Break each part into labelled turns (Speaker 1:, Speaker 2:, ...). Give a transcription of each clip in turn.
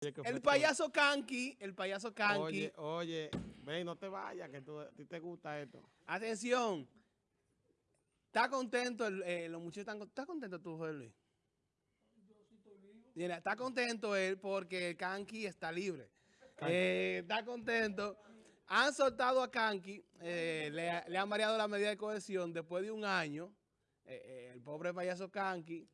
Speaker 1: El payaso Kanki, el payaso Kanki.
Speaker 2: Oye, oye, ven, no te vayas, que tú, a ti te gusta esto.
Speaker 1: Atención. ¿Está contento? El, eh, los muchachos están ¿Está contento tú, José Luis? Yo sí estoy vivo. Mira, está contento él porque Kanki está libre. Eh, está contento. Han soltado a Kanki, eh, le, le, han variado la medida de cohesión después de un año. el pobre payaso Kanki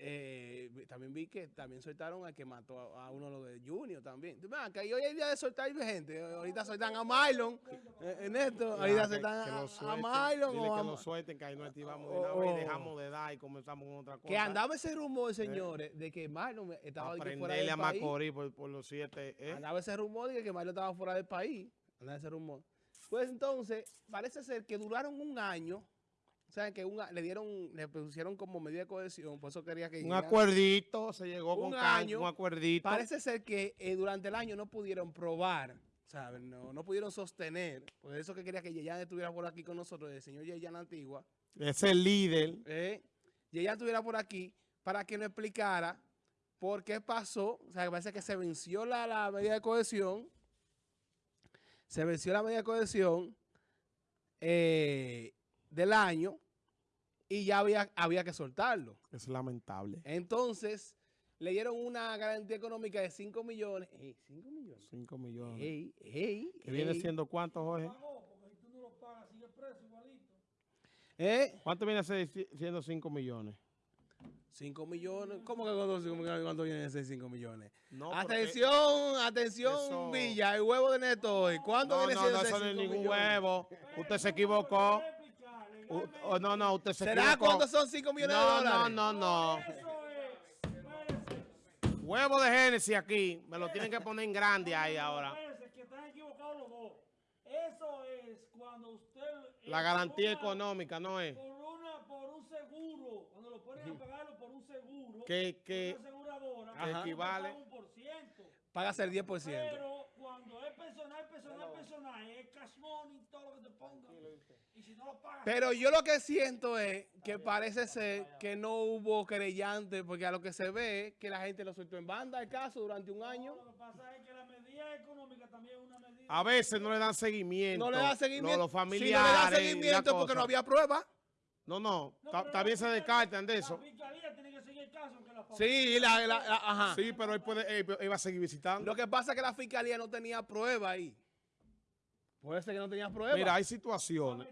Speaker 1: eh, también vi que también soltaron al que mató a, uno lo de Junior también. que hoy es día de soltar gente. Ahorita soltan a Mylon eh, en esto. ahorita soltan a, a, Mylon.
Speaker 2: Dile que lo suelten, que ahí no activamos de nada y dejamos de dar y comenzamos con otra cosa.
Speaker 1: Que andaba ese rumor, señores, de que Mylon estaba fuera del
Speaker 2: a
Speaker 1: país.
Speaker 2: Macorís por, por los siete. ¿eh?
Speaker 1: Andaba ese rumor de que Mylon estaba fuera del país. Andaba ese rumor. Pues entonces, parece ser que duraron un año o sea, que le dieron, le pusieron como medida de cohesión, por eso quería que
Speaker 2: Un acuerdito, se llegó
Speaker 1: un
Speaker 2: con
Speaker 1: año,
Speaker 2: un acuerdito.
Speaker 1: Parece ser que eh, durante el año no pudieron probar, ¿saben? No, no pudieron sostener, por eso que quería que Yeyan estuviera por aquí con nosotros, el señor Yeyan Antigua.
Speaker 2: Es el líder.
Speaker 1: Eh, Yeyan estuviera por aquí para que nos explicara por qué pasó, o sea, parece que se venció la, la medida de cohesión, se venció la medida de cohesión, eh, del año y ya había, había que soltarlo.
Speaker 2: Es lamentable.
Speaker 1: Entonces, le dieron una garantía económica de 5 millones. 5 millones.
Speaker 2: 5 millones.
Speaker 1: Ey, ey,
Speaker 2: ¿Que viene siendo cuánto, Jorge?
Speaker 1: ¿Eh?
Speaker 2: ¿Cuánto viene siendo 5 millones?
Speaker 1: 5 millones. ¿Cómo que cuando, viene a ser 5 millones? No, atención, atención, Villa, el huevo de Neto. ¿Cuándo
Speaker 2: no,
Speaker 1: viene
Speaker 2: no, siendo no, eso no es ningún huevo. Usted se equivocó. Uh, no, no, usted se
Speaker 1: ¿Será cuánto son 5 millones de dólares?
Speaker 2: No, no, no. Huevo de Génesis aquí. Me lo tienen que poner en grande ahí ahora.
Speaker 3: que están equivocados los dos. Eso es cuando usted...
Speaker 2: La garantía económica, ¿no es?
Speaker 3: Por, una, por un seguro. Cuando lo ponen a pagarlo por un seguro.
Speaker 2: Que, que,
Speaker 3: una aseguradora.
Speaker 2: Que equivale.
Speaker 3: Un por ciento.
Speaker 1: Paga el 10%.
Speaker 3: Pero es personal, personal, personal, es cash money, todo lo que te ponga. Y si no lo pagas...
Speaker 1: Pero yo lo que siento es que parece ser que no hubo querellante, porque a lo que se ve que la gente lo sueltó en banda el caso durante un año.
Speaker 3: lo que pasa es que la medida económica también es una medida...
Speaker 2: A veces no le dan seguimiento.
Speaker 1: No le dan seguimiento.
Speaker 2: Los familiares.
Speaker 1: Si no le dan seguimiento porque no había prueba.
Speaker 2: No, no, también se descartan de eso.
Speaker 3: La fiscalía tiene que seguir el caso. Aunque la
Speaker 1: sí, la, la, ajá.
Speaker 2: sí, pero él, puede, él, va a seguir visitando.
Speaker 1: Lo que pasa es que la fiscalía no tenía prueba ahí. Puede ser que no tenía prueba.
Speaker 2: Mira, hay situaciones.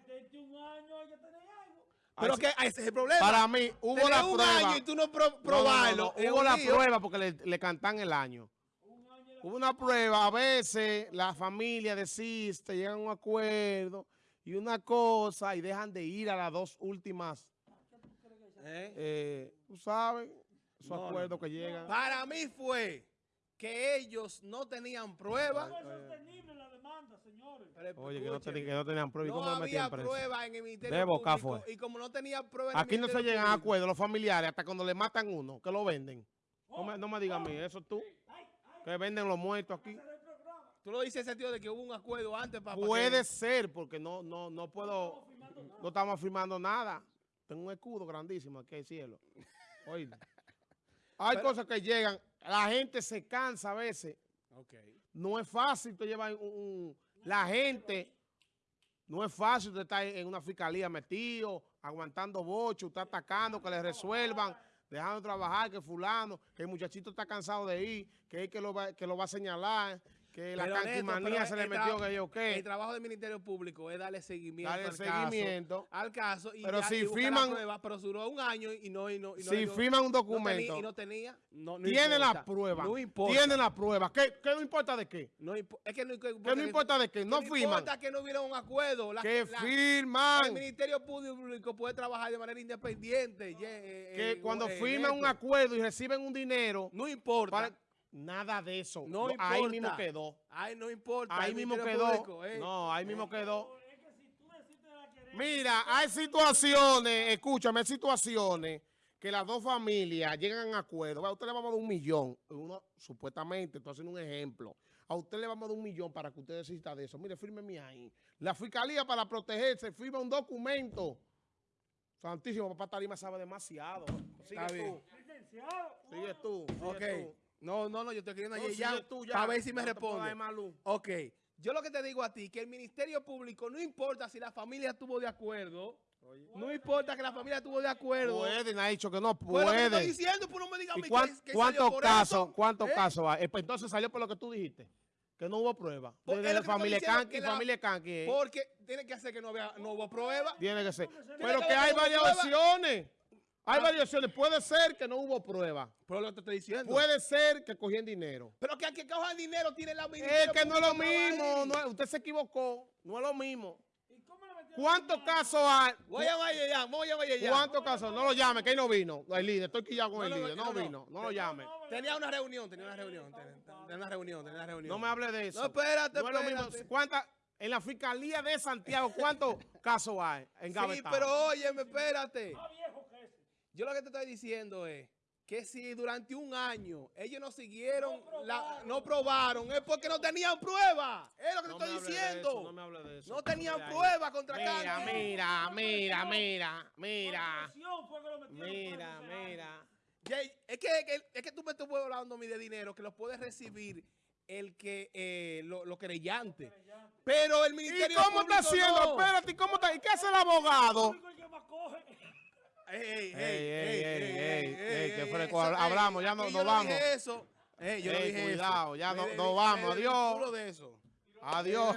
Speaker 1: Pero que ese es el problema.
Speaker 2: Para mí, hubo la
Speaker 1: un
Speaker 2: prueba.
Speaker 1: año y tú no pro, probarlo.
Speaker 2: hubo la prueba porque le, le cantan el año. Hubo una prueba. A veces la familia desiste, llegan a un acuerdo y una cosa y dejan de ir a las dos últimas. ¿Eh? Eh, tú sabes, esos acuerdos que llegan.
Speaker 1: Para mí fue que ellos no tenían pruebas.
Speaker 3: Señores.
Speaker 2: Oye, que no, que no, tenían pruebas.
Speaker 1: No
Speaker 2: ¿Cómo
Speaker 1: había prueba en el Ministerio Público. Y como no tenía pruebas en
Speaker 2: Aquí no se llegan a acuerdos los familiares hasta cuando le matan uno, que lo venden. no me, no me digas a mí, eso tú. Que venden los muertos aquí.
Speaker 1: Tú lo dices en el sentido de que hubo un acuerdo antes para...
Speaker 2: Puede ser, porque no, no, no puedo... No estamos firmando nada. Tengo un escudo grandísimo aquí al cielo. Oye. Hay cosas que llegan. La gente se cansa a veces.
Speaker 1: Okay.
Speaker 2: No es fácil te llevar un, La gente... No es fácil de estar en una fiscalía metido, aguantando bocho, está atacando, que le resuelvan, dejando de trabajar, que fulano, que el muchachito está cansado de ir, que es que lo va, que lo va a señalar, que la canquimanía se le metió que yo qué.
Speaker 1: El trabajo del Ministerio Público es darle seguimiento,
Speaker 2: al, seguimiento
Speaker 1: caso, al caso. Y
Speaker 2: pero si firman...
Speaker 1: Prueba, pero duró un año y no... Y no, y no
Speaker 2: si firman un documento...
Speaker 1: No y no tenía... No,
Speaker 2: tiene la prueba. No importa. Tiene la prueba. ¿Qué, qué no importa de qué?
Speaker 1: No, es que no,
Speaker 2: ¿Qué no importa de qué? No firman. No
Speaker 1: importa que no hubiera un acuerdo.
Speaker 2: La, que firman.
Speaker 1: El Ministerio Público puede trabajar de manera independiente.
Speaker 2: Eh, que eh, cuando eh, firman un acuerdo y reciben un dinero...
Speaker 1: No importa.
Speaker 2: Nada de eso.
Speaker 1: No
Speaker 2: ahí mismo quedó.
Speaker 1: Ahí no importa.
Speaker 2: Ahí mismo quedó. Eh. No, ahí mismo quedó. Mira, hay situaciones, escúchame, hay situaciones que las dos familias llegan a acuerdo. A usted le vamos a dar un millón. Uno, supuestamente, estoy haciendo un ejemplo. A usted le vamos a dar un millón para que usted decida de eso. Mire, fírmeme ahí. La fiscalía para protegerse firma un documento. Santísimo, papá Tarima sabe demasiado. Sigue tú. Sigue tú.
Speaker 1: ok. No, no, no, yo estoy escribiendo
Speaker 2: No,
Speaker 1: a
Speaker 2: si
Speaker 1: Yeyan
Speaker 2: es tuya,
Speaker 1: para ver si me
Speaker 2: no te
Speaker 1: responde. Ok, yo lo que te digo a ti, que el Ministerio Público, no importa si la familia estuvo de acuerdo, no importa que la familia estuvo de acuerdo.
Speaker 2: Pueden, ha dicho que no
Speaker 1: Pues que te estoy
Speaker 2: puede.
Speaker 1: diciendo, pues no me digas a
Speaker 2: ¿Y
Speaker 1: mí
Speaker 2: cuán-
Speaker 1: que- que
Speaker 2: cuántos casos,
Speaker 1: eso.
Speaker 2: cuántos
Speaker 1: ¿Eh?
Speaker 2: casos hay? Eh, pues entonces salió por lo que tú dijiste, que no hubo prueba.
Speaker 1: Pues,
Speaker 2: Desde
Speaker 1: es lo
Speaker 2: la
Speaker 1: te
Speaker 2: familia
Speaker 1: que la-
Speaker 2: familia eh,
Speaker 1: Porque tiene que hacer que no, había, no hubo prueba.
Speaker 2: Tiene que ser. Pero
Speaker 1: que
Speaker 2: hay varias opciones. Hay
Speaker 1: Ah.
Speaker 2: varias opciones. Puede ser que no hubo prueba.
Speaker 1: Pero lo que te estoy diciendo.
Speaker 2: Puede ser que cogían dinero.
Speaker 1: Pero que al que coja dinero tiene la
Speaker 2: Es que no es lo mismo. no usted se equivocó. No es lo mismo.
Speaker 3: ¿Y cómo le metieron
Speaker 2: ¿Cuántos casos hay?
Speaker 1: Voy a llamar a Yeyan, voy a llamar a Yeyan.
Speaker 2: ¿Cuántos casos? No lo llame, que ahí no vino. No, El líder, estoy quillado con
Speaker 1: No,
Speaker 2: el líder.
Speaker 1: no,
Speaker 2: No
Speaker 1: no.
Speaker 2: vino. No lo llame.
Speaker 1: Tenía una reunión, tenía una reunión, tenía, una reunión, tenía una reunión.
Speaker 2: No me hable de eso.
Speaker 1: No, espérate,
Speaker 2: No es lo mismo.
Speaker 1: espérate.
Speaker 2: ¿Cuántas- en la Fiscalía de Santiago, ¿cuántos casos hay?
Speaker 1: Sí, pero óyeme, espérate.
Speaker 3: Más viejo que ese.
Speaker 1: Yo lo que te estoy diciendo es que si durante un año ellos no siguieron,
Speaker 3: No
Speaker 1: la-
Speaker 3: probaron.
Speaker 1: no probaron, es porque no tenían prueba. Es lo que
Speaker 2: No
Speaker 1: te
Speaker 2: me
Speaker 1: estoy diciendo.
Speaker 2: eso, no me hable de eso.
Speaker 1: No tenían
Speaker 2: Mira ahí.
Speaker 1: prueba contra
Speaker 2: Mira, mira, mira, mira, mira, mira, mira.
Speaker 1: Es que, que- es que tú me estás hablando a mí de dinero que lo puede recibir el que eh, lo, lo creyente. Pero el
Speaker 2: ¿Y
Speaker 1: Ministerio
Speaker 2: cómo está haciendo?
Speaker 1: no.
Speaker 2: Espérate, ¿y cómo está? ¿Y qué hace el abogado?
Speaker 3: El único que más coge.
Speaker 1: Ey, ey,
Speaker 2: Ey,
Speaker 1: ey,
Speaker 2: ey, fresco.
Speaker 1: eso,
Speaker 2: Hablamos, ya nos vamos.
Speaker 1: eso. Yo dije
Speaker 2: cuidado, ya nos vamos, adiós.
Speaker 1: de eso.
Speaker 2: Adiós.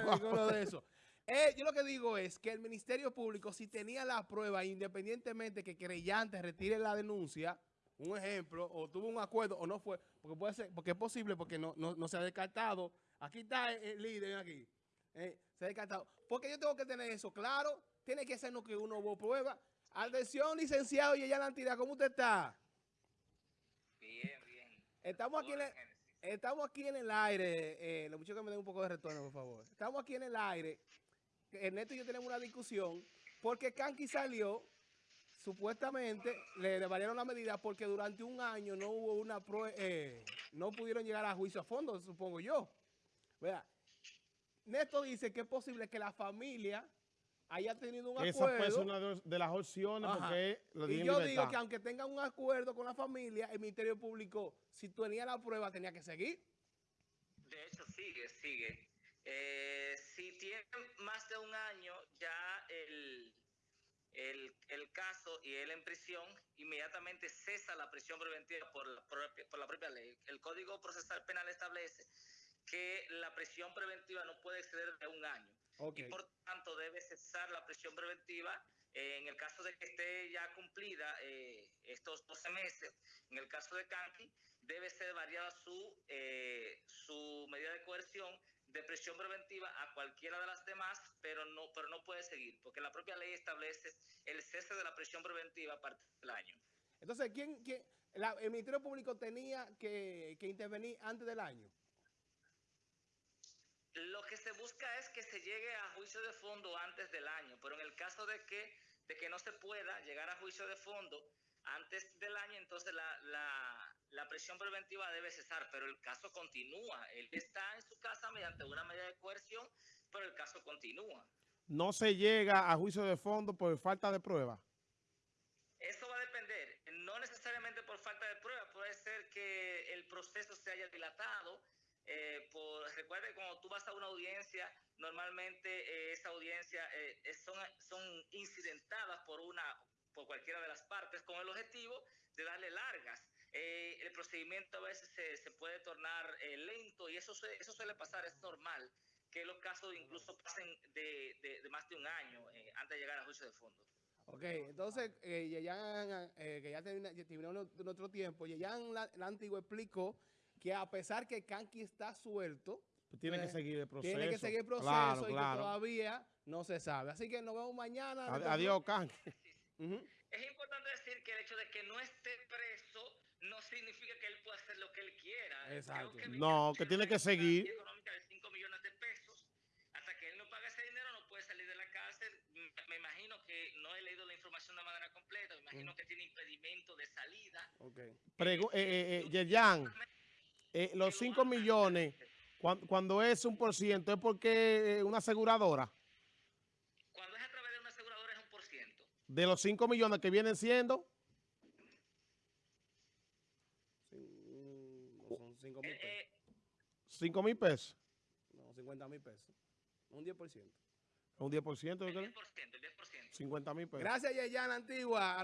Speaker 1: De eso. Eh, yo lo que digo es que el Ministerio Público, si tenía la prueba, independientemente que creyente retire la denuncia, un ejemplo, o tuvo un acuerdo o no fue, porque puede ser, porque es posible, porque no, no, no se ha descartado. Aquí está el, el líder, aquí. Eh, se ha descartado. Porque yo tengo que tener eso claro. Tiene que ser no que uno hubo prueba. Atención, licenciado y ella la entidad, ¿cómo usted está?
Speaker 4: Bien, bien.
Speaker 1: Estamos aquí en el, estamos aquí en el aire. Eh, los muchachos que me den un poco de retorno, por favor. Estamos aquí en el aire. Ernesto y yo tenemos una discusión porque Kanki salió, supuestamente le, variaron la medida porque durante un año no hubo una prueba, no pudieron llegar a juicio a fondo, supongo yo. Vea, Néstor dice que es posible que la familia haya tenido un
Speaker 2: Esa puede ser
Speaker 1: acuerdo.
Speaker 2: una de- las opciones
Speaker 1: Ajá.
Speaker 2: porque lo
Speaker 1: Y yo
Speaker 2: libertad.
Speaker 1: digo que aunque tengan un acuerdo con la familia, el Ministerio Público, si tenía la prueba, tenía que seguir.
Speaker 4: De hecho, sigue, sigue. Eh, si tiene más de un año ya el, el, el caso y él en prisión, inmediatamente cesa la prisión preventiva por la, propia, por la propia ley. El Código Procesal Penal establece que la prisión preventiva no puede exceder de un año. Y por tanto debe cesar la prisión preventiva eh, en el caso de que esté ya cumplida eh, estos 12 meses. En el caso de Kanki, debe ser variada su, eh, su medida de coerción de prisión preventiva a cualquiera de las demás, pero no, pero no puede seguir, porque la propia ley establece el cese de la prisión preventiva a partir del año.
Speaker 1: Entonces, ¿quién, quién- la- el Ministerio Público tenía que, que intervenir antes del año?
Speaker 4: Lo que se busca es que se llegue a juicio de fondo antes del año, pero en el caso de que, de que no se pueda llegar a juicio de fondo antes del año, entonces la, la, la prisión preventiva debe cesar, pero el caso continúa. Él está en su casa mediante una medida de coerción, pero el caso continúa.
Speaker 2: No se llega a juicio de fondo por falta de prueba.
Speaker 4: Eso va a depender, no necesariamente por falta de prueba, puede ser que el proceso se haya dilatado. Eh, por, recuerda que cuando tú vas a una audiencia, normalmente eh, esa audiencia eh, son, son incidentadas por una por cualquiera de las partes con el objetivo de darle largas. Eh, el procedimiento a veces se, se puede tornar eh, lento y eso, se- eso suele pasar, es normal que los casos incluso pasen de, de- más de un año antes de llegar a juicio de fondo.
Speaker 1: Ok, entonces, eh, Yeyan, eh, que ya terminó nuestro tiempo, Yeyan Antigua explicó que a pesar que Kanki está suelto,
Speaker 2: Tiene que
Speaker 1: eh,
Speaker 2: seguir el proceso.
Speaker 1: tiene que seguir el proceso
Speaker 2: Claro,
Speaker 1: y que
Speaker 2: claro.
Speaker 1: todavía no se sabe. Así que nos vemos mañana.
Speaker 2: Ad- Adiós, Kanki.
Speaker 1: Ujú.
Speaker 4: Es importante decir que el hecho de que no esté preso no significa que él pueda hacer lo que él quiera.
Speaker 1: Exacto.
Speaker 4: Creo
Speaker 2: No, que tiene que seguir.
Speaker 4: económica de 5 millones de pesos. Hasta que él no pague ese dinero no puede salir de la cárcel. Me imagino que no he leído la información de manera completa. Me imagino que tiene impedimento de salida.
Speaker 1: Ok.
Speaker 2: Pregu- eh, eh, eh, Yerjan, eh, los 5 millones, cuan- cuando es un por ciento, ¿es porque eh, una aseguradora?
Speaker 4: Cuando es a través de una aseguradora es un por ciento.
Speaker 2: De los 5 millones que vienen siendo,
Speaker 1: no son 5 mil
Speaker 4: Eh,
Speaker 1: pesos.
Speaker 4: eh,
Speaker 2: 5 mil pesos.
Speaker 1: No, 50 mil pesos. Un 10%.
Speaker 2: Un 10%.
Speaker 4: el
Speaker 2: ¿yo
Speaker 4: 10%,
Speaker 2: creo?
Speaker 4: el 10%.
Speaker 2: 50 mil pesos.
Speaker 1: Gracias, Yeyana Antigua.